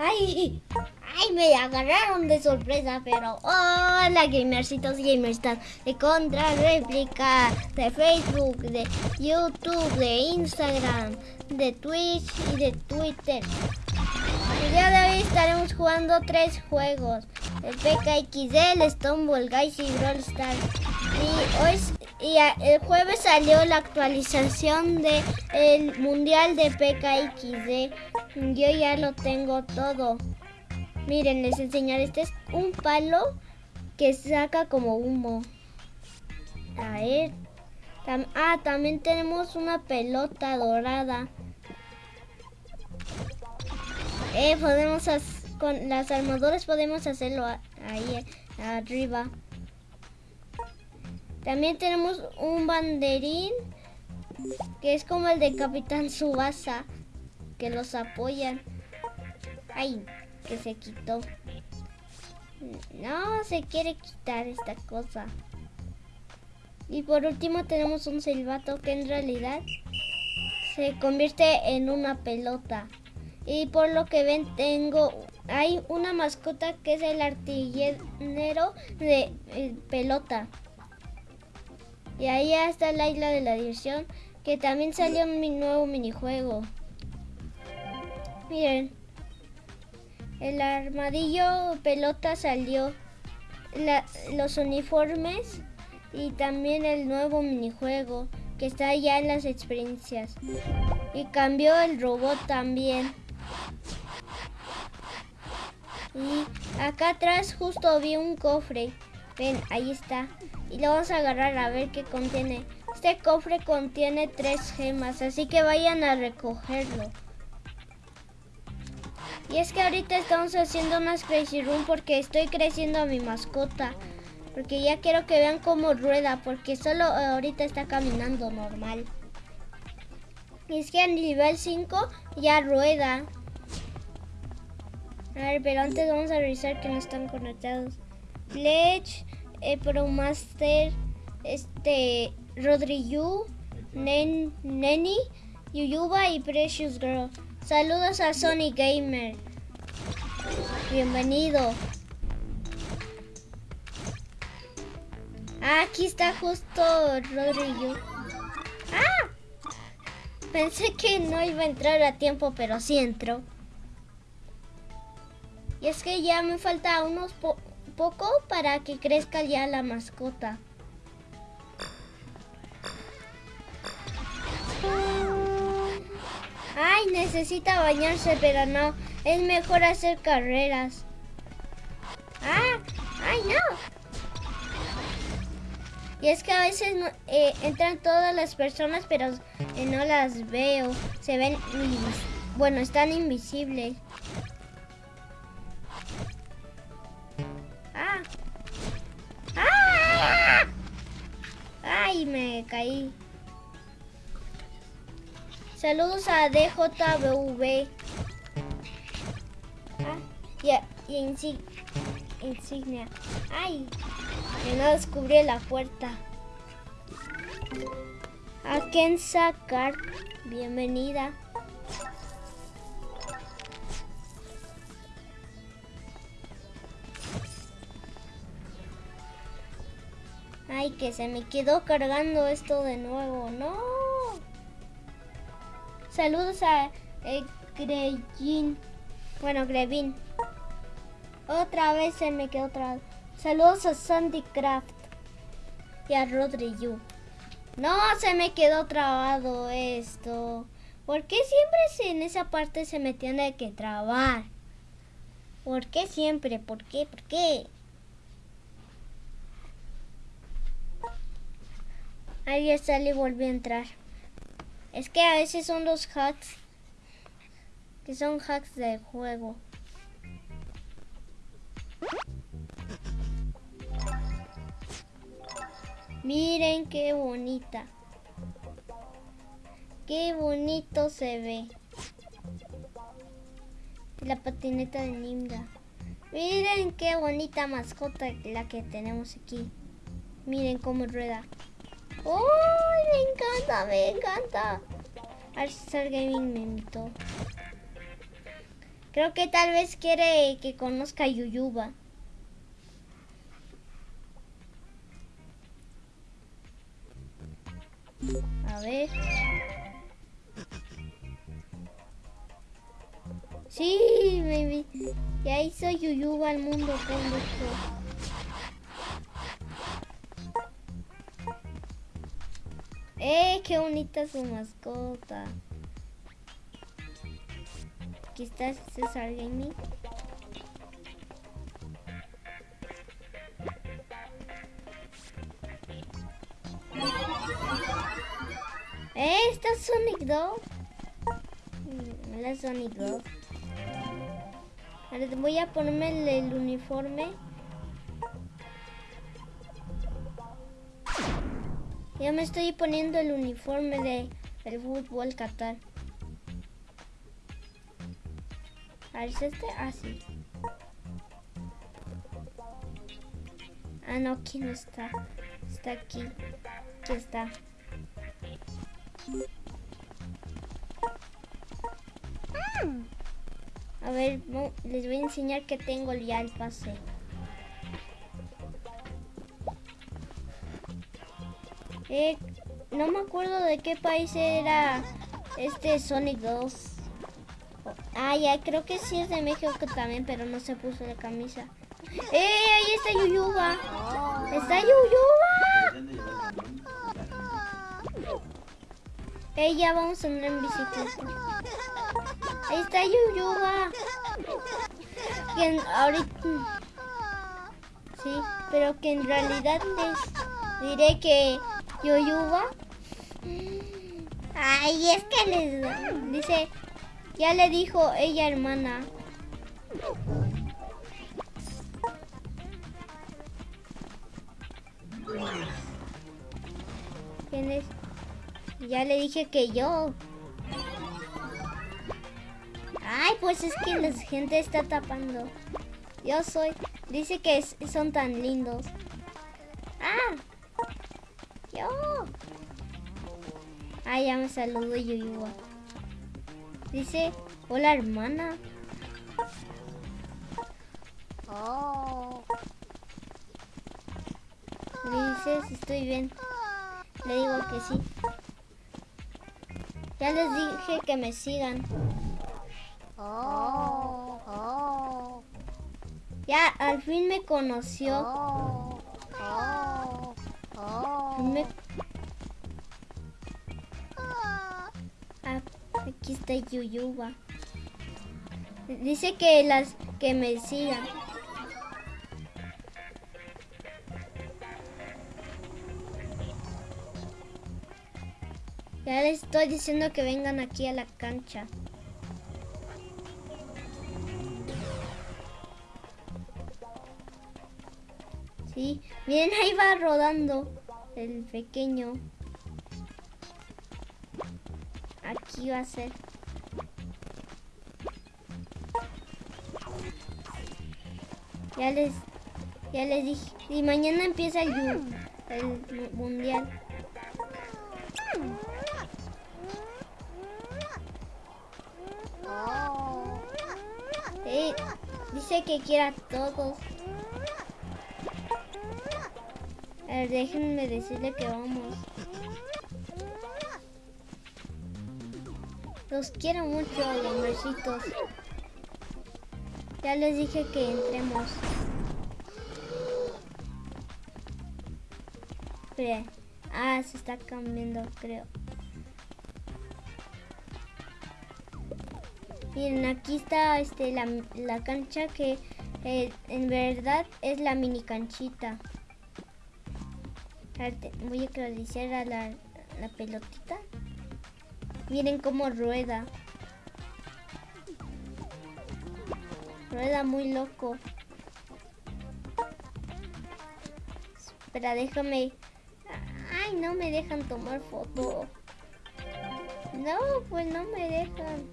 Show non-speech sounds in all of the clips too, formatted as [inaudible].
¡Ay! ¡Ay! Me agarraron de sorpresa, pero hola gamercitos y gamercitas de Contra Réplica, de Facebook, de YouTube, de Instagram, de Twitch y de Twitter. El día de hoy estaremos jugando tres juegos. El PKXD, el Stoneball Guys y Brawl Stars. Y hoy y el jueves salió la actualización de el mundial de PKXD. Yo ya lo tengo todo. Miren, les enseñaré. Este es un palo que saca como humo. A ver. ah, también tenemos una pelota dorada. Eh, podemos con las armaduras podemos hacerlo ahí arriba. También tenemos un banderín que es como el de Capitán Subasa que los apoyan. Ay, que se quitó. No, se quiere quitar esta cosa. Y por último tenemos un silbato que en realidad se convierte en una pelota. Y por lo que ven tengo, hay una mascota que es el artillero de eh, pelota. Y ahí está la isla de la diversión, que también salió mi nuevo minijuego. Miren, el armadillo pelota salió, los uniformes y también el nuevo minijuego que está ya en las experiencias. Y cambió el robot también. Y acá atrás justo vi un cofre. Ven, ahí está. Y lo vamos a agarrar a ver qué contiene. Este cofre contiene tres gemas, así que vayan a recogerlo. Y es que ahorita estamos haciendo unas Crazy Room porque estoy creciendo a mi mascota. Porque ya quiero que vean cómo rueda, porque solo ahorita está caminando normal. Y es que a nivel 5 ya rueda. A ver, pero antes vamos a revisar que no están conectados. Pledge, eh, Promaster, este, Rodrigo, Nen, Neni, Yuyuba y Precious Girl. Saludos a Sony Gamer. Bienvenido. Ah, aquí está justo Rodrigo. ¡Ah! Pensé que no iba a entrar a tiempo, pero sí entró. Y es que ya me falta unos poco para que crezca ya la mascota. Ay, necesita bañarse, pero no. Es mejor hacer carreras. ¡Ah! ¡Ay, no! Y es que a veces eh, entran todas las personas, pero eh, no las veo. Se ven... Bueno, están invisibles. Me caí. Saludos a DJBV. Ah, y, insignia. Ay, que no descubrí la puerta. A Ken bienvenida. Ay, que se me quedó cargando esto de nuevo. No. Saludos a eh, Bueno, Grevin. Otra vez se me quedó otra Saludos a Sandy Craft. Y a Rodrigo. No, se me quedó trabado esto. ¿Por qué siempre en esa parte se me tiene que trabar? ¿Por qué siempre? ¿Por qué? ¿Por qué? Ya sale y volvió a entrar. Es que a veces son los hacks. Que son hacks de juego. Miren qué bonita. Qué bonito se ve. La patineta de Nimda. Miren qué bonita mascota la que tenemos aquí. Miren cómo rueda. ¡Uy! Me encanta, me encanta. Star Gaming me invitó. Creo que tal vez quiere que conozca a Yuyuba. A ver. Sí, baby. Ya hizo Yuyuba al mundo con qué bonita su mascota! Aquí está César Gaming. Eh, está Sonic Dog. Mm, La Sonic Dog. Ahora voy a ponerme el, uniforme. Ya me estoy poniendo el uniforme de el fútbol Qatar. A ver, ¿es este? Ah, sí. Ah, no, aquí no está. Está aquí. Aquí está. A ver, les voy a enseñar que tengo ya el pase. No me acuerdo de qué país era este Sonic 2. Ah, ya, creo que sí es de México también, pero no se puso la camisa. ¡Eh! Ahí está Yuyuba. ¡Está Yuyuba! ¡Eh! Ya vamos a andar en bicicleta. Ahí está Yuyuba. Que ahorita... Sí, pero que en realidad les diré que Yuyuba... Ay, es que les dice... Ya le dijo ella hermana. ¿Quién es? Ya le dije que yo. Ay, pues es que la gente está tapando. Yo soy. Dice que son tan lindos. Ah. Yo. Ay, ya me saludó Yuyuba. Dice, hola hermana. Oh. Dice si estoy bien. Le digo que sí. Ya les dije que me sigan. Oh, oh. Ya, al fin me conoció. Ah, aquí está Yuyuba. Dice que las que me sigan. Ya les estoy diciendo que vengan aquí a la cancha. miren ahí va rodando el pequeño. Aquí va a ser. Ya les, ya les dije. Y mañana empieza el, mundial. dice que quiera todos. Déjenme decirle que vamos. Los quiero mucho, gamercitos. Ya les dije que entremos. Ah, se está cambiando, creo. Miren, aquí está este, la, cancha que eh, en verdad es la mini canchita voy a acariciar a la, la pelotita. Miren cómo rueda. Rueda muy loco. Espera, déjame... Ay, no me dejan tomar foto. No, pues no me dejan.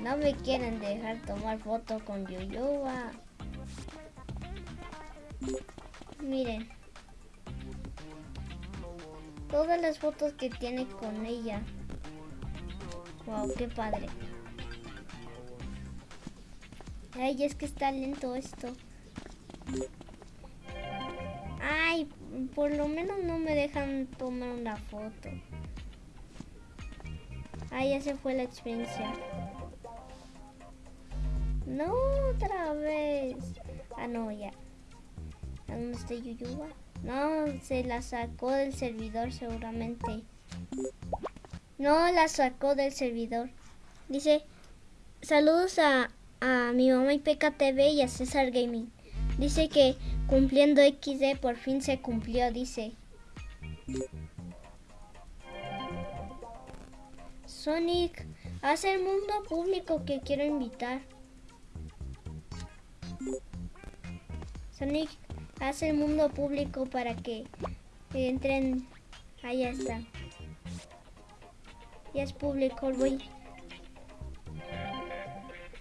No me quieren dejar tomar foto con Yoyoba. Miren. Todas las fotos que tiene con ella. Wow, qué padre. Ay, es que está lento esto. Ay, por lo menos no me dejan tomar una foto. Ay, ya se fue la experiencia. No, otra vez. Ah, no, ya. ¿A dónde está Yuyuba? No, se la sacó del servidor seguramente. No, la sacó del servidor. Dice, saludos a, a mi mamá y PKTV y a César Gaming. Dice que cumpliendo XD por fin se cumplió, dice. Sonic, haz el mundo público que quiero invitar. Sonic, haz el mundo público para que entren. Ahí está. Ya es público, voy.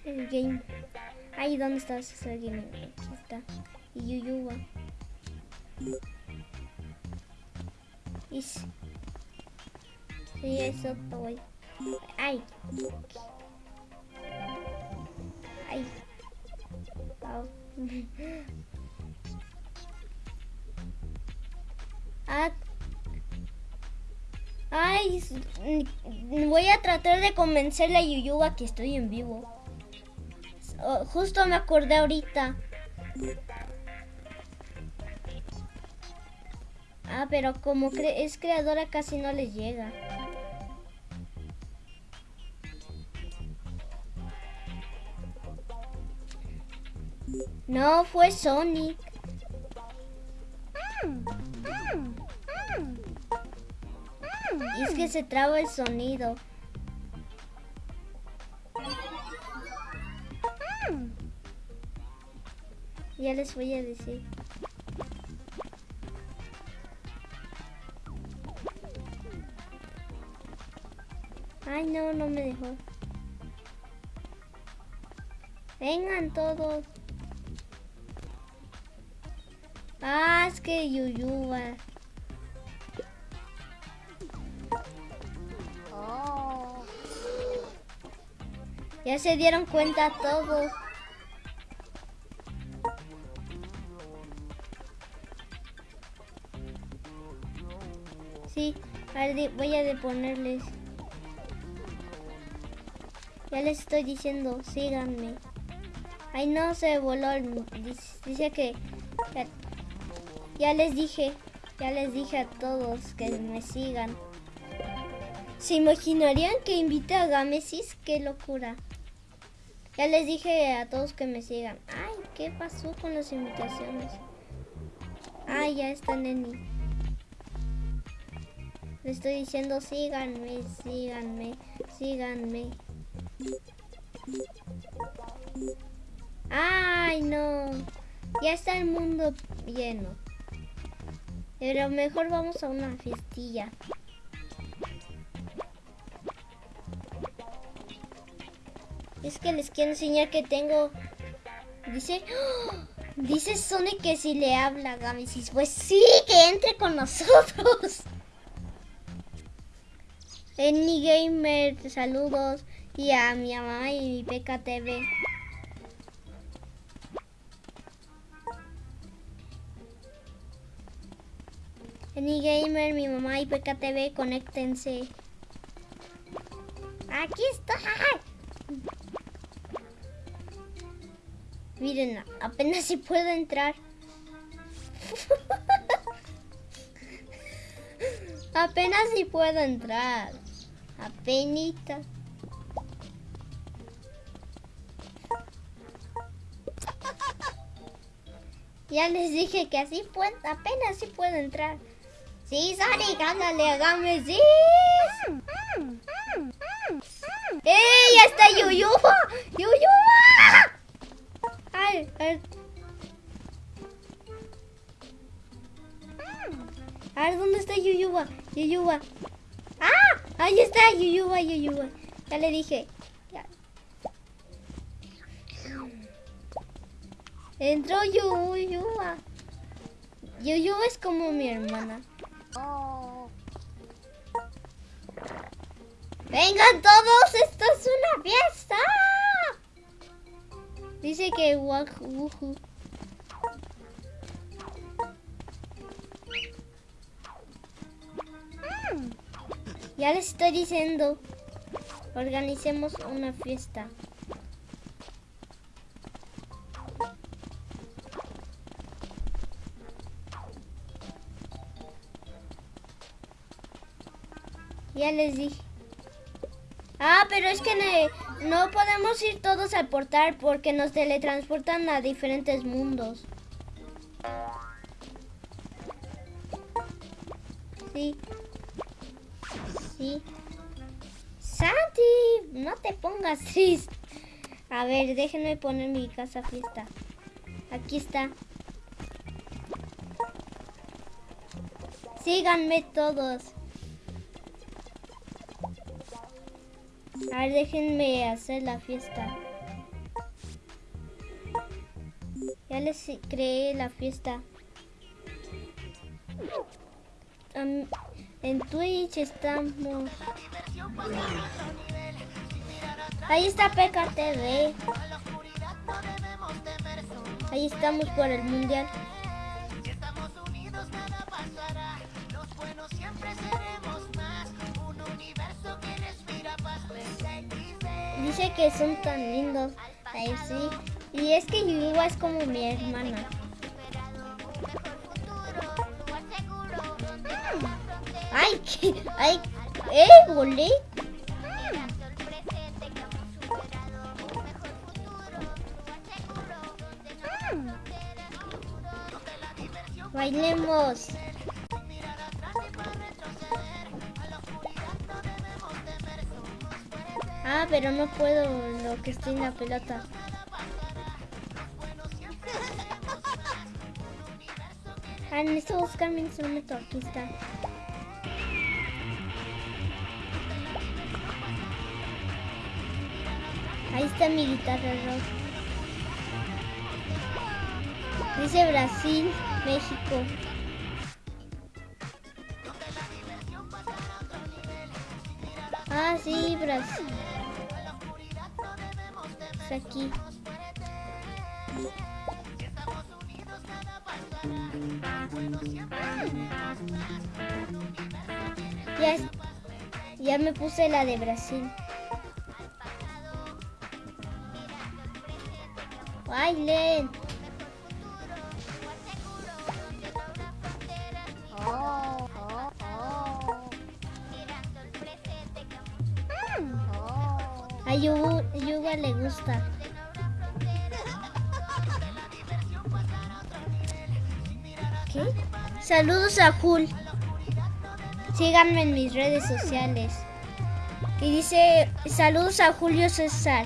El game. Ahí, ¿dónde estás? El game. Aquí está. Y Yuyuba. Y sí, eso estoy. Ay. Ay. [laughs] Ay, voy a tratar de convencerle a Yuyuba que estoy en vivo. Justo me acordé ahorita. Ah, pero como es creadora casi no les llega. No, fue Sonic. Y es que se traba el sonido. Ya les voy a decir. Ay, no, no me dejó. Vengan todos. Ah, es que Yuyuba. Oh. Ya se dieron cuenta todos. Sí, voy a ponerles. Ya les estoy diciendo, síganme. Ay, no, se voló. Dice que ya les dije, ya les dije a todos que me sigan. ¿Se imaginarían que invite a Gamesis? ¡Qué locura! Ya les dije a todos que me sigan. Ay, ¿qué pasó con las invitaciones? Ay, ya está Neni. Le estoy diciendo síganme, síganme, síganme. Ay, no. Ya está el mundo lleno. Pero mejor vamos a una fiestilla. Es que les quiero enseñar que tengo... Dice... [gasps] Dice Sonic que si le habla Gamesis. Pues sí, que entre con nosotros. [laughs] Eni Gamer, saludos. Y a mi mamá y mi PKTV. Gamer, mi mamá y PKTV, conéctense. Aquí está. Miren, apenas si puedo entrar. apenas si puedo entrar. Apenita. Ya les dije que así puedo, apenas si puedo entrar. Sí, Sonic, ándale, hágame, sí. ¡Ey! ¡Ya está Yuyuba! ¡Yuyuba! Ay, ay. A ver, ¿dónde está Yuyuba? Yuyuba. ¡Ah! Ahí está Yuyuba, Yuyuba. Ya le dije. Ya. Entró Yuyuba. Yuyuba es como mi hermana. Vengan todos, esto es una fiesta. Dice que wuhu. Ya les estoy diciendo, organicemos una fiesta. Ya les dije. Ah, pero es que no podemos ir todos al portal porque nos teletransportan a diferentes mundos. Sí. Sí. Santi, no te pongas [laughs] triste. A ver, déjenme poner mi casa fiesta. Aquí está. Síganme todos. Déjenme hacer la fiesta. Ya les creé la fiesta. en Twitch estamos. Ahí está PKTV. Ahí estamos por el mundial. Que son tan lindos. Ahí sí. Y es que Yuba es como mi hermana. Ay, [laughs] ay, eh, volé. Bailemos. Pero no puedo lo que estoy en la pelota. Ah, necesito buscar mi instrumento. Aquí está. Ahí está mi guitarra rock. Dice Brasil, México. Ah, sí, Brasil aquí. Ya, ya me puse la de Brasil. Bailen. A Yuga, le gusta. ¿Qué? Saludos a Jul. Síganme en mis redes sociales. Y dice, saludos a Julio César.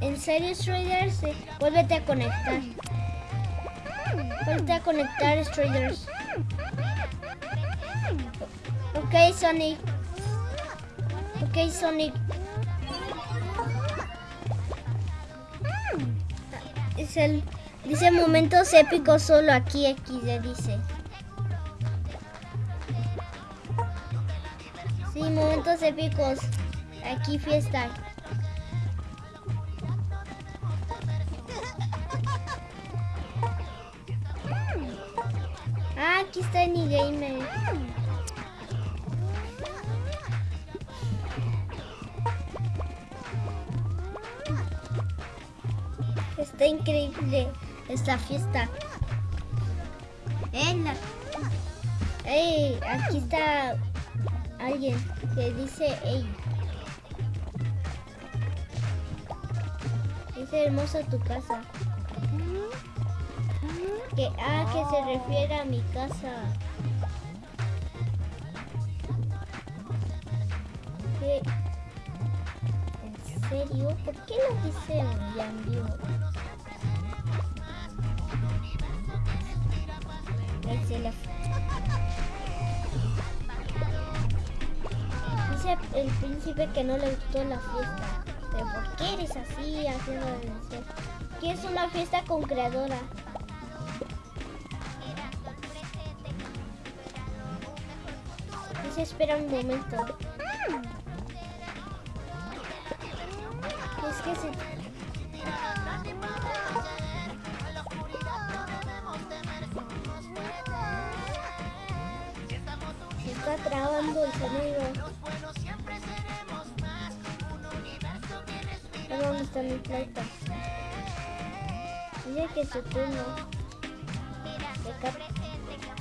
¿En serio, Straders? Vuélvete a conectar. Vuélvete a conectar, Straders. Ok, Sonic. Ok, Sonic. Dice momentos épicos solo aquí, aquí se dice. Sí, momentos épicos. Aquí fiesta. Ah, aquí está Gamer. Increíble esta fiesta. ¡Ey! Aquí está alguien que dice ¡Ey! Es hermosa tu casa. Que, ah, se refiere a mi casa. ¿En serio? ¿Por qué no dice Dice el príncipe que no le gustó la fiesta. ¿Pero por qué eres así haciendo Que es una fiesta con creadora. Dice, espera un momento. Que su turno.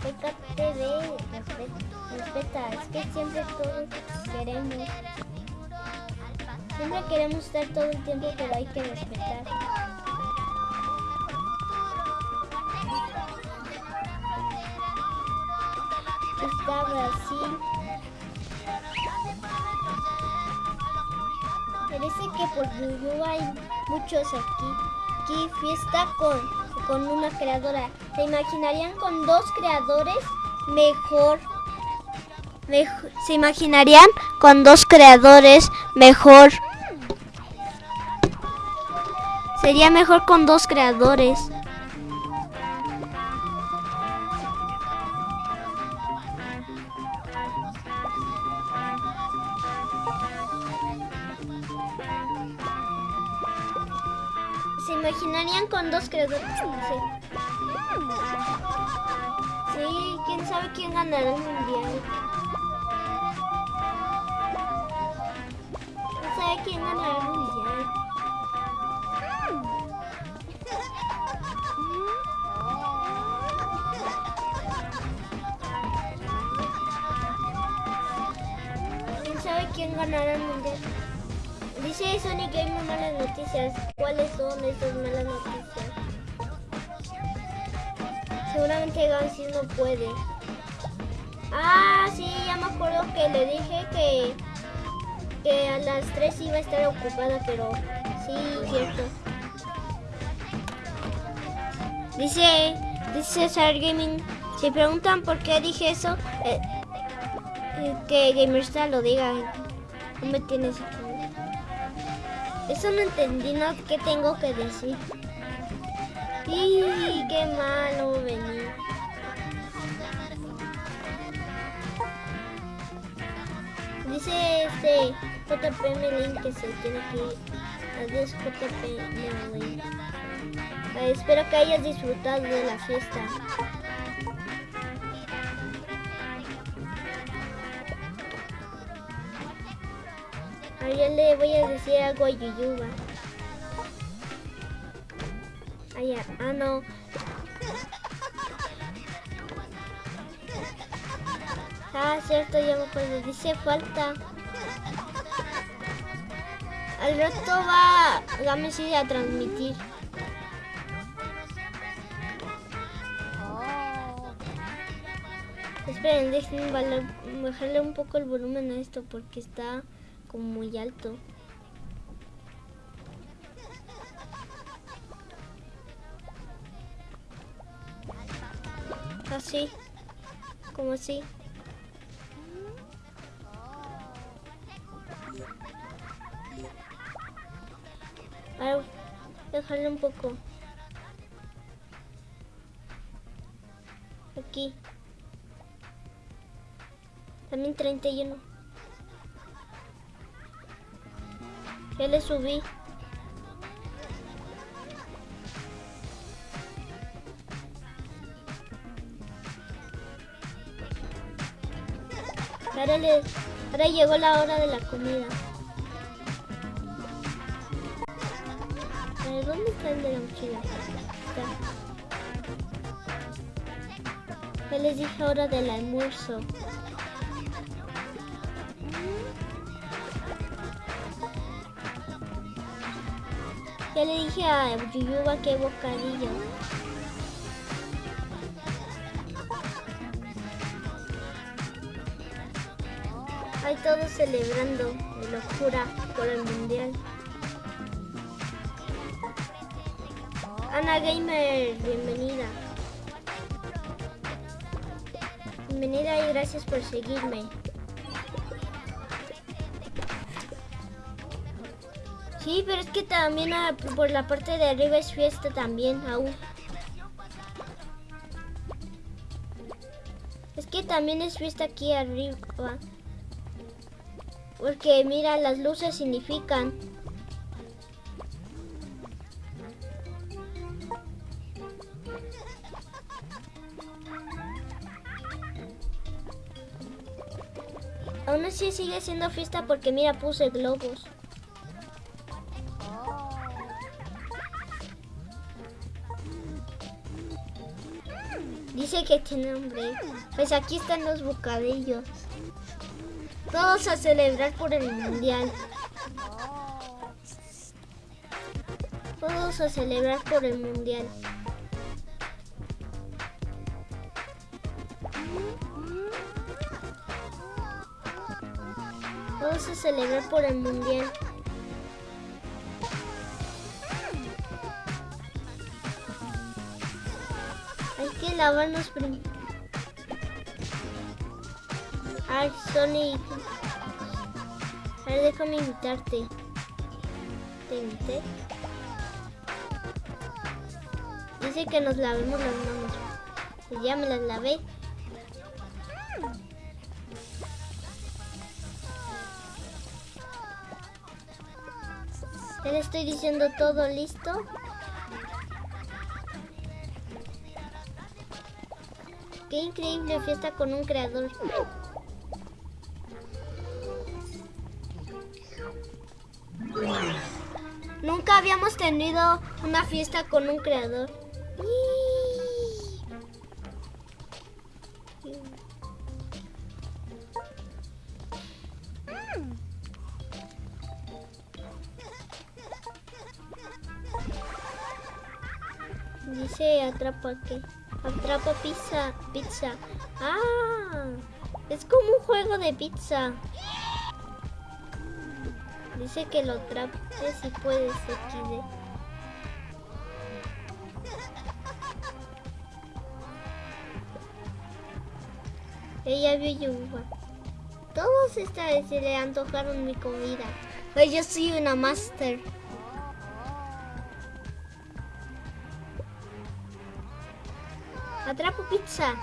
Pécate de respeta. Es que siempre todos queremos. Siempre queremos estar todo el tiempo, pero hay que respetar. Está Brasil. Parece que por Yuyu hay muchos aquí. Fiesta con, con una creadora. ¿Se imaginarían con dos creadores? Mejor. mejor. ¿Se imaginarían con dos creadores? Mejor. Sería mejor con dos creadores. Sonic hay muy malas noticias. ¿Cuáles son esas malas noticias? Seguramente Gansi no puede. Ah, sí, ya me acuerdo que le dije que, que a las 3 iba a estar ocupada, pero sí, cierto. Dice, dice Sar Gaming, si preguntan por qué dije eso, eh, eh, que Gamerstar lo diga. No me tienes aquí. Eso no entendí, ¿no? ¿Qué tengo que decir? ¡Y qué malo venir! Dice este JP Melin que se tiene que ir. Adiós JP Melin. Espero que hayas disfrutado de la fiesta. Ahora le voy a decir algo a Yuyuba. Ah, ya. Ah, no. Ah, cierto, ya me acuerdo. Dice falta. Al rato va Gamesi a transmitir. Esperen, dejen bajarle un poco el volumen a esto porque está como muy alto. Así, como así. Ahora dejarle un poco. Aquí. También 31. Ya le subí. Ahora, le, ahora llegó la hora de la comida. Ver, ¿dónde está el de la mochila? Está. Ya les dije hora del almuerzo. Ya le dije a Yuyuba que bocadillo. Hay todos celebrando de locura por el mundial. Ana Gamer, bienvenida. Bienvenida y gracias por seguirme. Sí, pero es que también ah, por la parte de arriba es fiesta también aún. Es que también es fiesta aquí arriba. Porque mira, las luces significan Aún así sigue siendo fiesta porque mira, puse globos. Que tiene hambre. Pues aquí están los bocadillos. Todos a celebrar por el mundial. Todos a celebrar por el mundial. Vamos a celebrar por el mundial. Lavarnos primero. Ay, Sonic. A ver, déjame invitarte. Te invité. Dice que nos lavemos las manos. Pues ya me las lavé. Ya le estoy diciendo todo listo. Increíble fiesta con un creador. Nunca habíamos tenido una fiesta con un creador. Dice atrapa que atrapa pizza, pizza. Ah, es como un juego de pizza. Dice que lo atrape si puedes XD. Ella vio yuba. Todos esta vez se le antojaron mi comida. Pues yo soy una master. Atrapo pizza.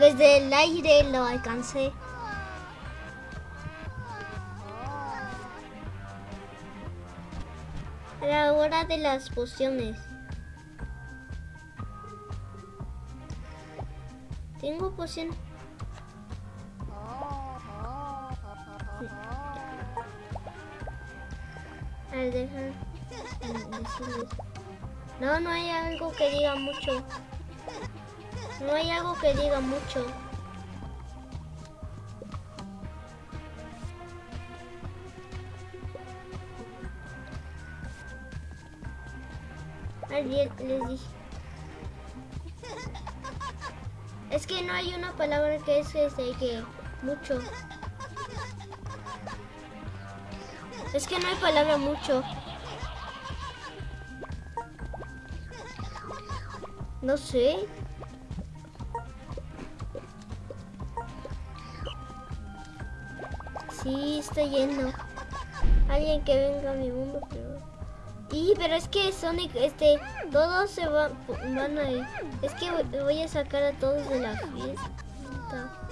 Desde el aire lo alcancé. A la hora de las pociones. Tengo poción. A ver, deja decirles. No, no hay algo que diga mucho. No hay algo que diga mucho. Alguien les dije. Es que no hay una palabra que es este que mucho. Es que no hay palabra mucho. No sé. Sí, está lleno. Alguien que venga a mi mundo, pero... Y, pero es que Sonic, este, todos se van, van a ir. Es que voy a sacar a todos de la fiesta.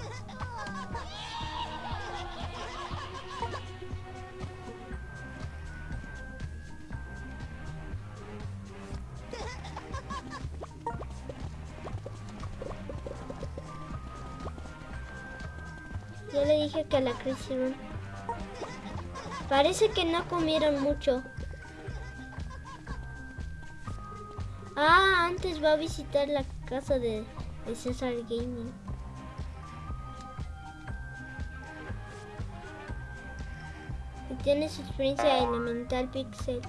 Que la crecieron. Parece que no comieron mucho. Ah, antes va a visitar la casa de, de César Gaming. Y tiene su experiencia elemental pixel.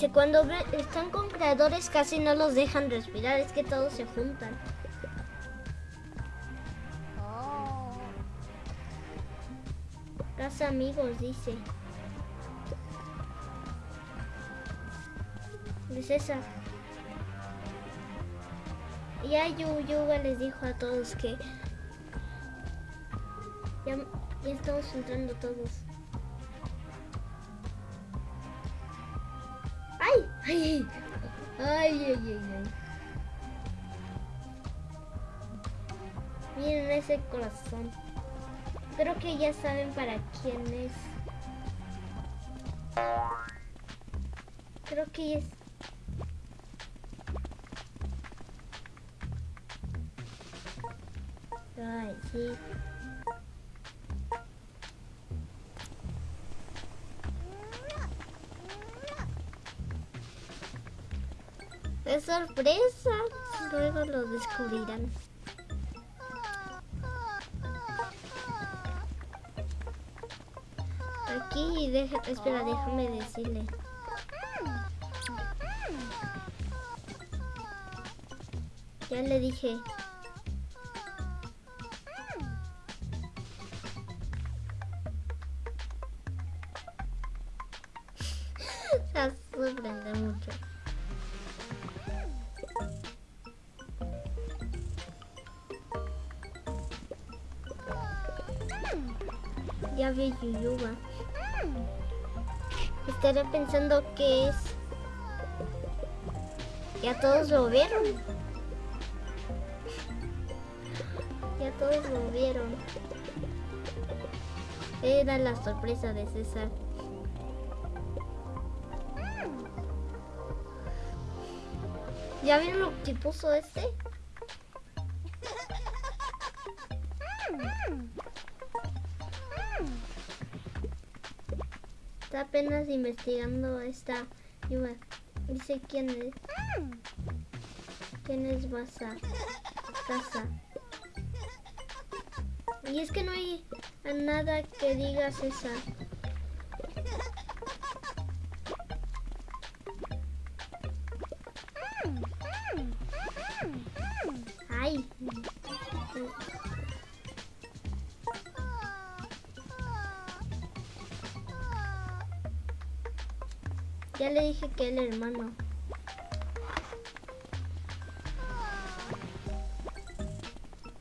Dice, cuando están con creadores casi no los dejan respirar, es que todos se juntan. Casa amigos, dice. De César. Ya Yu Yuga les dijo a todos que ya, ya estamos entrando todos. ¡Ay, Ay, ay, ay. Miren ese corazón. Creo que ya saben para quién es. Creo que es... Ay, sí. Sorpresa. Luego lo descubrirán. Aquí, deja, espera, déjame decirle. Ya le dije. Ya vi Yuyuba. Estaré pensando que es. Ya todos lo vieron. Ya todos lo vieron. Era la sorpresa de César. ¿Ya vieron lo que puso este? Apenas investigando esta. Dice quién es. ¿Quién es Basa? Casa. Y es que no hay nada que diga César. Ay. Ya le dije que el hermano.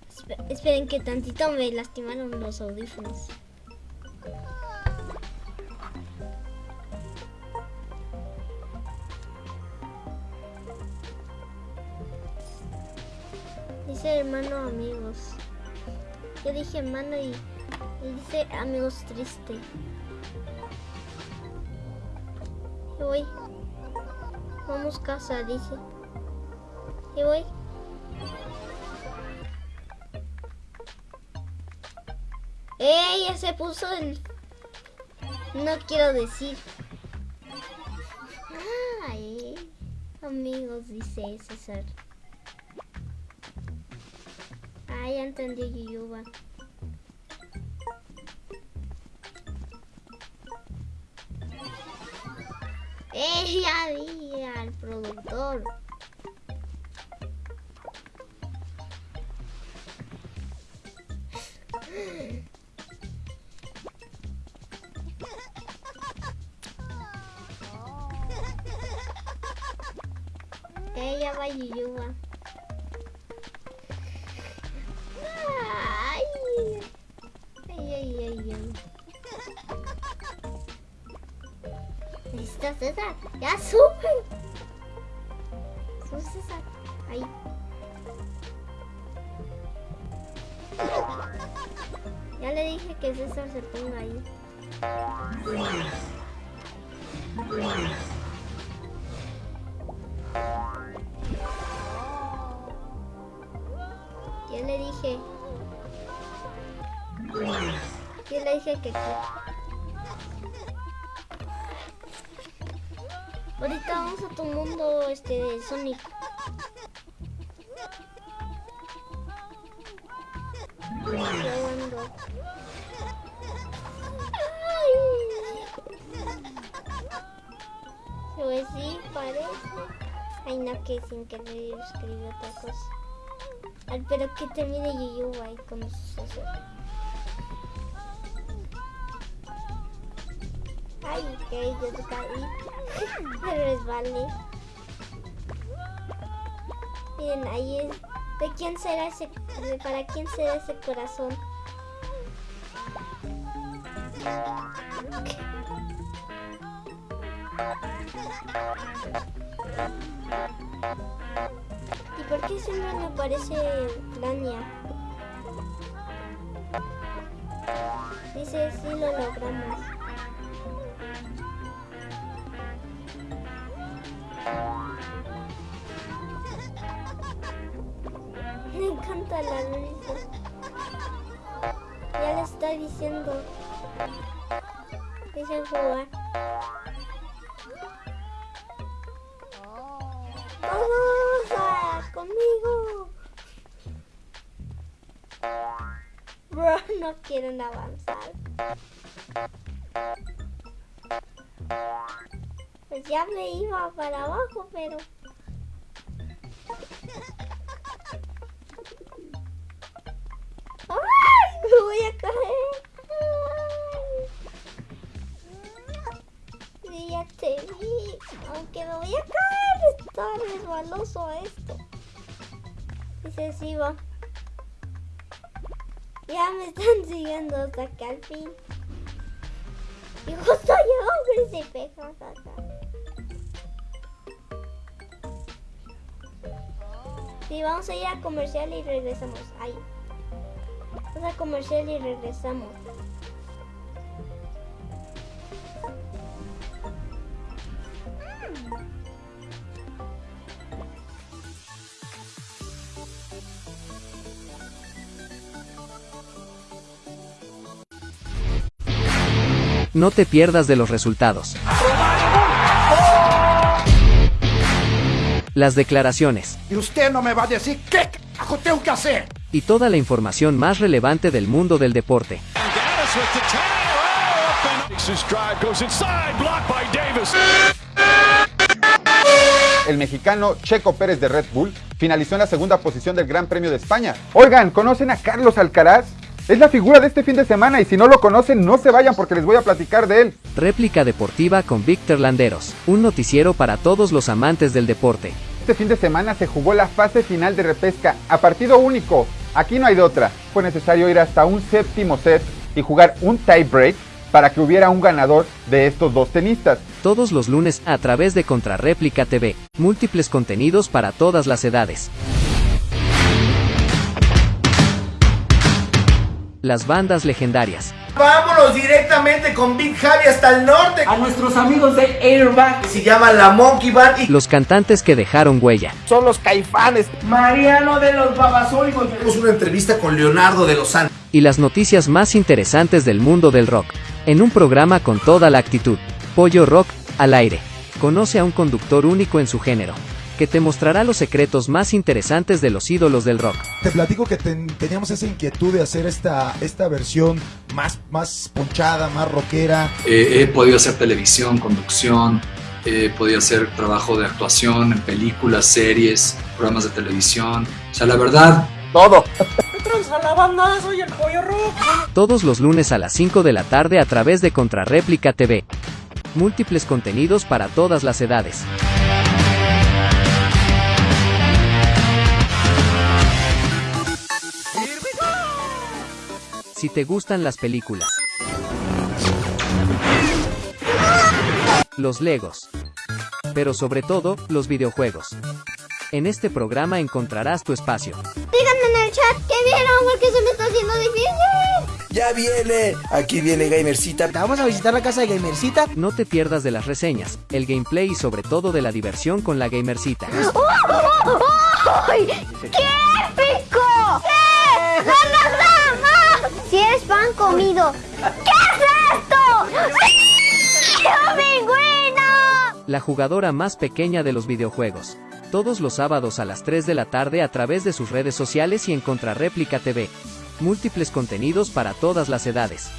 Espe- esperen que tantito me lastimaron los audífonos. Dice hermano amigos. Yo dije hermano y, y dice amigos triste. Voy. Vamos casa, dice. Y voy. ¡Eh! Ya se puso el... No quiero decir. Ay, amigos, dice César. Ah, ya entendí Yuyuba. Ella va Yuyuba. Ay, se ponga ahí. Ya le dije. Ya le dije que. Ahorita vamos a tu mundo este de Sonic. Pero que termine Yuyu ahí con eso. Ay, que yo te caí. [laughs] Me resbalé. Miren, ahí es. ¿De quién será ese? de- ¿Para quién será ese corazón? ¿Y por qué siempre me parece Lania? Dice, sí lo logramos. [laughs] Me encanta la risa. Ya le está diciendo. Dicen jugar. Quieren avanzar. Pues ya me iba para abajo, pero... ¡Ay! Me voy a caer. Ay. Ya te vi. Aunque me voy a caer. Está resbaloso esto. Dice, sí va. Ya me están [laughs] siguiendo hasta que al fin. Y justo llegó un príncipe. jajaja. Sí, vamos a ir a comercial y regresamos. Ahí. Vamos a comercial y regresamos. No te pierdas de los resultados. Las declaraciones Y usted no me va a decir qué carajo tengo que hacer. y toda la información más relevante del mundo del deporte. El mexicano Checo Pérez de Red Bull finalizó en la segunda posición del Gran Premio de España. Oigan, ¿conocen a Carlos Alcaraz? Es la figura de este fin de semana y si no lo conocen no se vayan porque les voy a platicar de él. Réplica deportiva con Víctor Landeros, un noticiero para todos los amantes del deporte. Este fin de semana se jugó la fase final de repesca a partido único. Aquí no hay de otra. Fue necesario ir hasta un séptimo set y jugar un tie break para que hubiera un ganador de estos dos tenistas. Todos los lunes a través de Contrarréplica TV. Múltiples contenidos para todas las edades. Las bandas legendarias. Vámonos directamente con Big Javi hasta el norte. a nuestros amigos de Airbag. Se llama la Monkey Band y Los cantantes que dejaron huella. son los caifanes. Mariano de los Babasónicos. Tenemos una entrevista con Leonardo de los Santos. y las noticias más interesantes del mundo del rock, en un programa con toda la actitud. Pollo Rock, al aire. Conoce a un conductor único en su género, que te mostrará los secretos más interesantes de los ídolos del rock. Te platico que ten- teníamos esa inquietud de hacer esta, esta versión más, más ponchada, más rockera. Eh, he podido hacer televisión, conducción, he podido hacer trabajo de actuación en películas, series, programas de televisión. O sea, la verdad, Todo. Todos los lunes a las 5 de la tarde a través de Contrarréplica TV. Múltiples contenidos para todas las edades. Si te gustan las películas, los Legos, pero sobre todo, los videojuegos. En este programa encontrarás tu espacio. Díganme en el chat que vieron porque se me está haciendo difícil. Ya viene. Aquí viene Gamercita. Vamos a visitar la casa de Gamercita. No te pierdas de las reseñas, el gameplay y sobre todo de la diversión con la gamercita. ¡Qué épico! ¡Eh! ¡No, no, no, no! Si eres pan ¿qué es esto? ¡Sí! ¡Oh, pingüino! La jugadora más pequeña de los videojuegos. Todos los sábados a las 3 de la tarde a través de sus redes sociales y en Contrarréplica TV. Múltiples contenidos para todas las edades.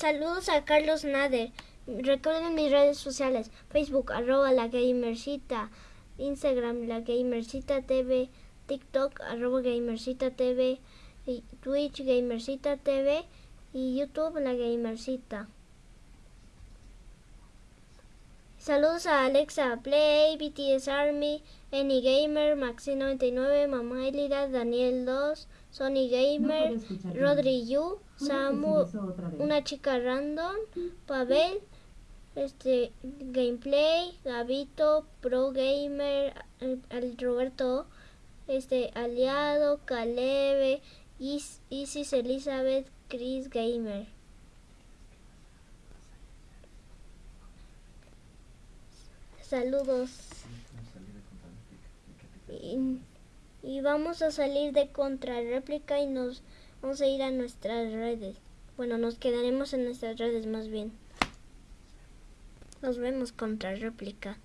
Saludos a Carlos Nader. Recuerden mis redes sociales. Facebook, arroba la gamercita. Instagram, la gamercita TV. TikTok, arroba gamercita TV. Y Twitch, gamercita TV. Y YouTube, la gamercita. Saludos a Alexa Play, BTS Army, Any Gamer, Maxi99, Mamá Elida, Daniel 2, Sony Gamer, Rodri Yu, Samu, una chica random, Pavel, este Gameplay, Gabito, Pro Gamer, al, al Roberto, este Aliado, Calebe, Is- Isis Elizabeth, Chris Gamer. Saludos. Y, y vamos a salir de contrarréplica y nos vamos a ir a nuestras redes. Bueno, nos quedaremos en nuestras redes más bien. Nos vemos contra réplica.